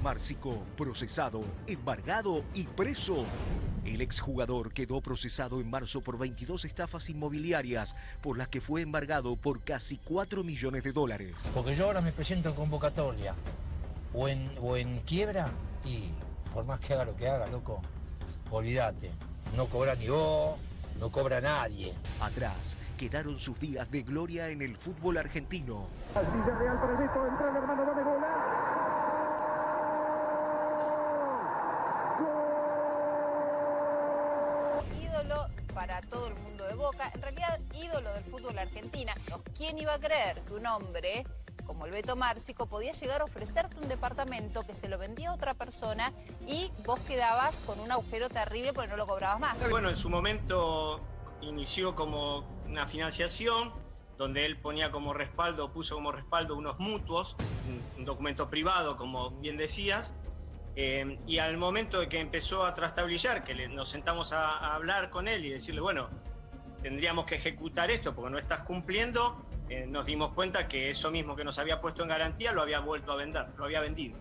Márcico, procesado, embargado y preso. El exjugador quedó procesado en marzo por 22 estafas inmobiliarias, por las que fue embargado por casi 4 millones de dólares. Porque yo ahora me presento en convocatoria o en, o en quiebra y por más que haga lo que haga, loco, olvídate. No cobra ni vos, no cobra nadie. Atrás quedaron sus días de gloria en el fútbol argentino. Villarreal para el Beto, entra el hermano, bola. ídolo para todo el mundo de Boca, en realidad ídolo del fútbol argentino. ¿Quién iba a creer que un hombre como el Beto Márcico podía llegar a ofrecerte un departamento que se lo vendía a otra persona y vos quedabas con un agujero terrible porque no lo cobrabas más? Bueno, en su momento inició como una financiación donde él ponía como respaldo, puso como respaldo unos mutuos, un, un documento privado, como bien decías, eh, y al momento de que empezó a trastabillar, que le- nos sentamos a, a hablar con él y decirle, bueno, tendríamos que ejecutar esto porque no estás cumpliendo, eh, nos dimos cuenta que eso mismo que nos había puesto en garantía lo había vuelto a vender, lo había vendido.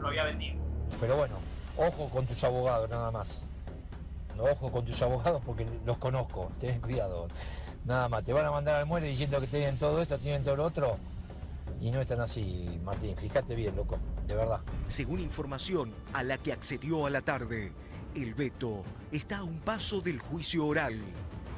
Lo había vendido. Pero bueno, ojo con tus abogados nada más. No, ojo con tus abogados porque los conozco, ten cuidado. Nada más, te van a mandar al muere diciendo que tienen todo esto, tienen todo lo otro. Y no están así, Martín, fíjate bien, loco, de verdad. Según información a la que accedió a la tarde, el Beto está a un paso del juicio oral.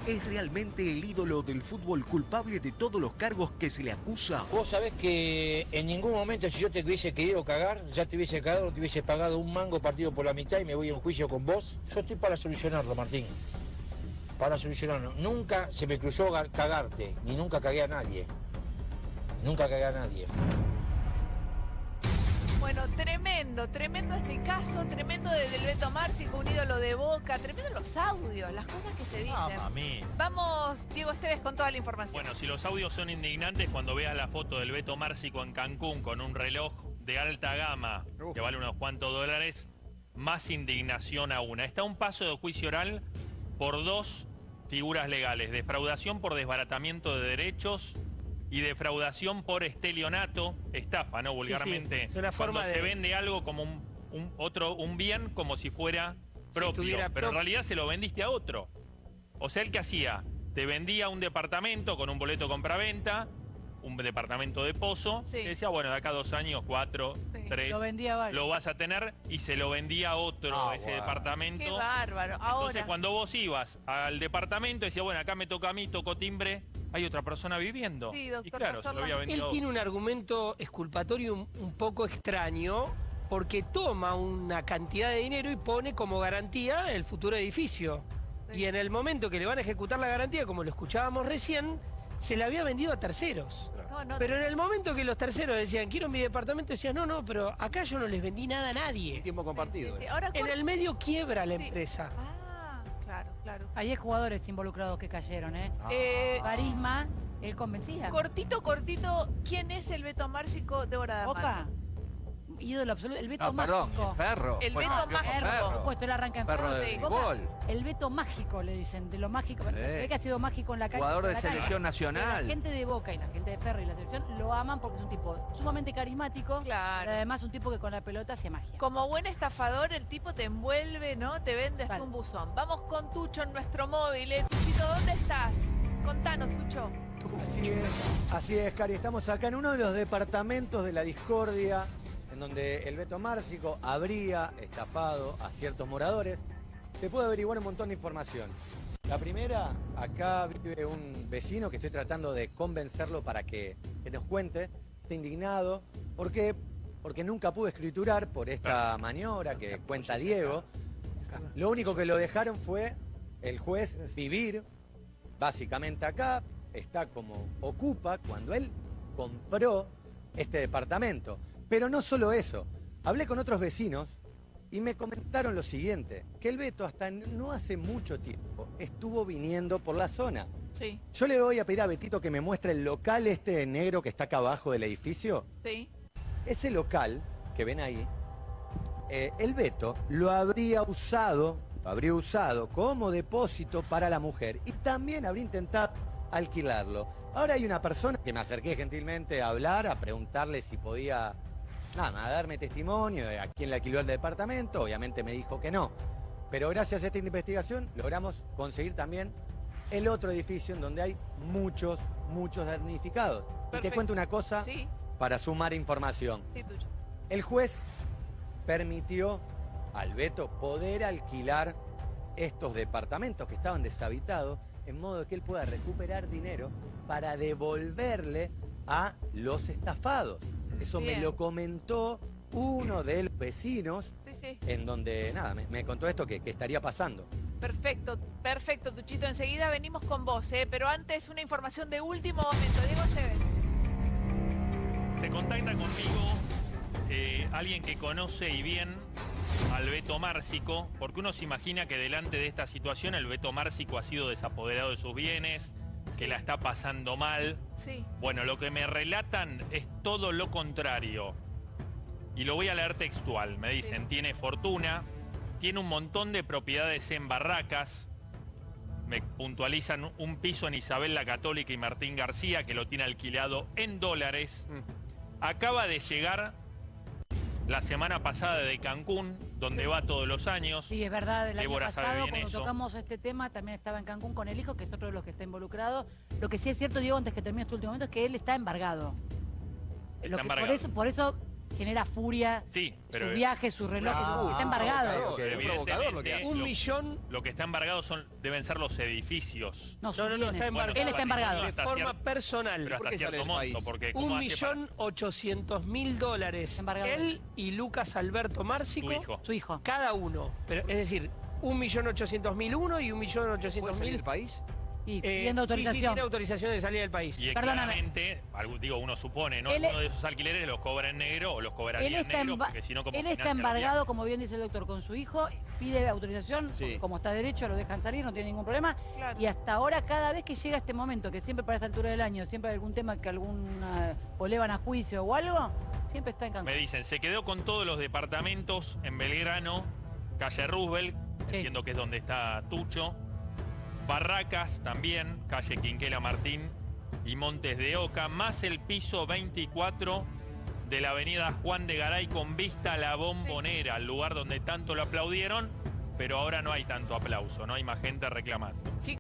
¿Es realmente el ídolo del fútbol culpable de todos los cargos que se le acusa? Vos sabés que en ningún momento si yo te hubiese querido cagar, ya te hubiese cagado, te hubiese pagado un mango partido por la mitad y me voy a un juicio con vos. Yo estoy para solucionarlo, Martín. Para solucionarlo. Nunca se me cruzó ga- cagarte, ni nunca cagué a nadie. Nunca cagué a nadie. Bueno, tremendo, tremendo este caso, tremendo desde el Beto Márcico, un ídolo de Boca, tremendo los audios, las cosas que se dicen. Vamos, Diego Esteves, con toda la información. Bueno, si los audios son indignantes, cuando veas la foto del Beto Márcico en Cancún con un reloj de alta gama que vale unos cuantos dólares, más indignación aún. Está un paso de juicio oral por dos figuras legales, defraudación por desbaratamiento de derechos y defraudación por estelionato, estafa, ¿no? Vulgarmente. es una forma cuando se de- vende algo como un, un otro, un bien como si fuera propio, pero en realidad se lo vendiste a otro. O sea, el que hacía, te vendía un departamento con un boleto compraventa, un departamento de pozo, Sí. y decía, bueno, de acá dos años, cuatro, Sí. tres, Lo vendía lo vas a tener y se lo vendía a otro Ah, ese departamento. Qué bárbaro. Entonces, Ahora, cuando vos ibas al departamento, decía, bueno, acá me toca a mí, toco timbre, hay otra persona viviendo. Sí, y doctor claro, se Cazorla. lo había Él vendido tiene un argumento exculpatorio un, un poco extraño porque toma una cantidad de dinero y pone como garantía el futuro edificio. Sí. Y en el momento que le van a ejecutar la garantía, como lo escuchábamos recién, se la había vendido a terceros. no, no, Pero en el momento que los terceros decían, quiero mi departamento, decían, no, no, pero acá yo no les vendí nada a nadie. Tiempo compartido. sí, sí. Ahora, En ¿cuál- el medio quiebra la Sí. empresa. Ah, claro, claro. Hay jugadores involucrados que cayeron, ¿eh? Eh, Carisma, él convencía. cortito, cortito, ¿quién es el Beto Márcico de Hora de Boca. Ídolo absoluto. El Beto No, perdón, mágico. Ferro. El Bueno, Beto ¿qué otro Mágico. Por Ferro. supuesto, él arranca en Ferro Ferro. de Boca, gol. El Beto mágico, le dicen, de lo mágico. Que ha sido mágico en la calle. Jugador de selección nacional. La gente de Boca y la gente de Ferro y la selección lo aman porque es un tipo sumamente carismático. Claro. y además un tipo que con la pelota hacía magia. Como buen estafador, el tipo te envuelve, ¿no? Te vende hasta Vale. un buzón. Vamos con Tucho en nuestro móvil. ¿eh? Tuchito, ¿dónde estás? Contanos, Tucho. Así es, así es, Cari. Estamos acá en uno de los departamentos de la discordia, en donde el Beto Márcico habría estafado a ciertos moradores. Se puede averiguar un montón de información. La primera, acá vive un vecino que estoy tratando de convencerlo para que, que nos cuente. Está indignado. ¿Por qué? Porque nunca pudo escriturar por esta maniobra que cuenta Diego. Lo único que lo dejaron fue el juez vivir básicamente acá, está como ocupa cuando él compró este departamento. Pero no solo eso, hablé con otros vecinos y me comentaron lo siguiente, que el Beto hasta no hace mucho tiempo estuvo viniendo por la zona. Sí, Yo le voy a pedir a Betito que me muestre el local este negro que está acá abajo del edificio. sí. Ese local que ven ahí, eh, el Beto lo habría usado, lo habría usado como depósito para la mujer y también habría intentado alquilarlo. Ahora hay una persona que me acerqué gentilmente a hablar, a preguntarle si podía nada, a darme testimonio de a quién le alquiló el departamento. Obviamente me dijo que no. Pero gracias a esta investigación logramos conseguir también el otro edificio en donde hay muchos, muchos damnificados. Y te cuento una cosa Sí, para sumar información. sí, tuyo. El juez permitió al Beto poder alquilar estos departamentos que estaban deshabitados en modo que él pueda recuperar dinero para devolverle a los estafados. Eso me lo comentó uno de los vecinos Sí, sí. en donde, nada, me, me contó esto que, que estaría pasando. Perfecto, perfecto, Tuchito. Enseguida venimos con vos, ¿eh? Pero antes una información de último momento. Diego Esteves. Se contacta conmigo eh, alguien que conoce y bien al Beto Márcico, porque uno se imagina que delante de esta situación el Beto Márcico ha sido desapoderado de sus bienes, que la está pasando mal. Sí. Bueno, lo que me relatan es todo lo contrario. Y lo voy a leer textual. Me dicen, tiene fortuna, tiene un montón de propiedades en barracas. Me puntualizan un piso en Isabel la Católica y Martín García, que lo tiene alquilado en dólares. Acaba de llegar la semana pasada de Cancún, donde va todos los años. Sí, es verdad, el año Débora sabe pasado cuando eso. tocamos este tema también estaba en Cancún con el hijo, que es otro de los que está involucrado. Lo que sí es cierto, Diego, antes que termine este último momento, es que él está embargado. Está Lo que- embargado. Por, eso, por eso genera furia Sí, pero su viaje, su reloj, Ah, está embargado. Evidentemente, Un lo- millón. Lo que está embargado son, deben ser los edificios. No, No, no, no, está embargado. Él está embargado. De forma personal. Pero hasta cierto monto, porque ¿cómo Un hace millón ochocientos mil dólares. Embargado. Él y Lucas Alberto Márcico. Su hijo. Su hijo. Cada uno. Pero, es decir, un millón ochocientos mil uno y un millón ochocientos mil. del país? Y Eh, pidiendo Sí, sí, autorización. tiene autorización de salida del país. Y Perdóname. claramente, algo- digo, uno supone, ¿no? Él- Uno de esos alquileres los cobra en negro o los cobraría Él en negro, porque si no, como él está embargado, como bien dice el doctor, con su hijo, pide autorización, Sí. como está derecho, lo dejan salir, no tiene ningún problema. Claro. Y hasta ahora, cada vez que llega este momento, que siempre para esta altura del año, siempre hay algún tema que alguna o le van a juicio o algo, siempre está en Cancún. Me dicen, se quedó con todos los departamentos en Belgrano, calle Roosevelt, Sí. entiendo que es donde está Tucho, Barracas también, calle Quinquela Martín y Montes de Oca, más el piso 24 de la avenida Juan de Garay con vista a la bombonera, el lugar donde tanto lo aplaudieron, pero ahora no hay tanto aplauso, no hay más gente reclamando.